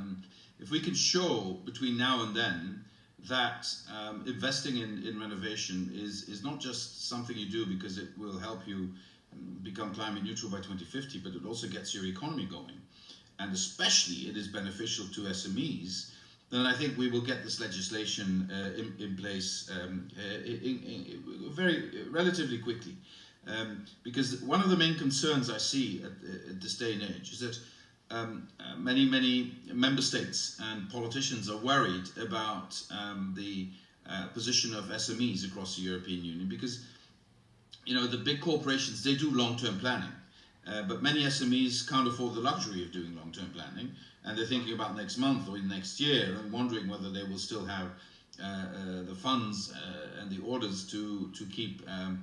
um, if we can show between now and then that um, investing in, in renovation is, is not just something you do because it will help you um, become climate neutral by 2050, but it also gets your economy going. And especially it is beneficial to SMEs, then I think we will get this legislation uh, in, in, place um, uh, in, in, very relatively quickly. Um, because one of the main concerns I see at, at this day and age is that um, uh, many, many member states and politicians are worried about um, the uh, position of SMEs across the European Union because, you know, the big corporations, they do long-term planning. Uh, but many SMEs can't afford the luxury of doing long-term planning and they're thinking about next month or next year and wondering whether they will still have uh, uh, the funds uh, and the orders to, to keep um,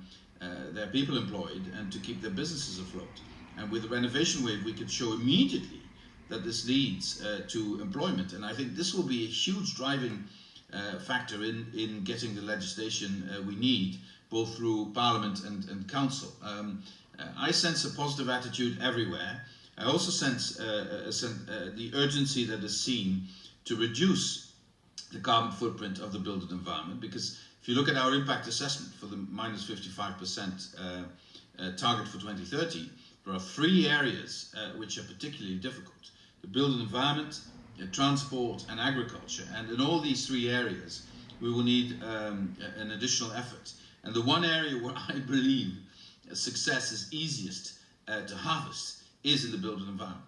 their people employed and to keep their businesses afloat. And with the renovation wave, we could show immediately that this leads uh, to employment. And I think this will be a huge driving uh, factor in, in getting the legislation uh, we need, both through Parliament and, and Council. Um, uh, I sense a positive attitude everywhere. I also sense uh, uh, the urgency that is seen to reduce the carbon footprint of the built environment because if you look at our impact assessment for the minus 55% target for 2030, there are three areas uh, which are particularly difficult. The built environment, transport and agriculture. And in all these three areas, we will need um, an additional effort. And the one area where I believe success is easiest uh, to harvest is in the built environment.